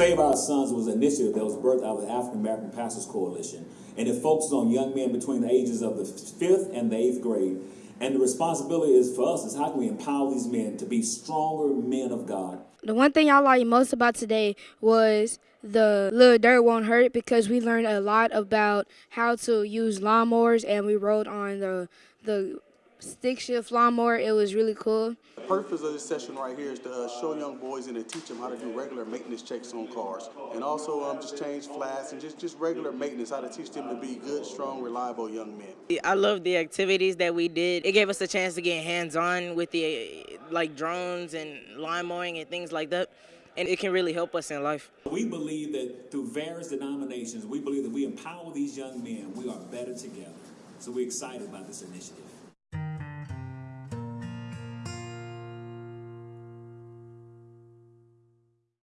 Save Our Sons was an initiative that was birthed out of the African American Pastors Coalition, and it focuses on young men between the ages of the fifth and the eighth grade. And the responsibility is for us is how can we empower these men to be stronger men of God. The one thing I liked most about today was the little dirt won't hurt because we learned a lot about how to use lawnmowers and we rode on the the stick shift lawnmower. It was really cool. The purpose of this session right here is to uh, show young boys and to teach them how to do regular maintenance checks on cars, and also um, just change flats and just just regular maintenance. How to teach them to be good, strong, reliable young men. I love the activities that we did. It gave us a chance to get hands-on with the like drones and lawn mowing and things like that. And it can really help us in life. We believe that through various denominations, we believe that we empower these young men. We are better together. So we're excited about this initiative.